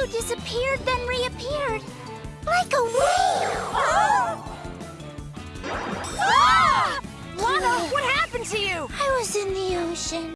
Blue disappeared, then reappeared. Like a wave! Oh! Ah! Lana, what happened to you? I was in the ocean.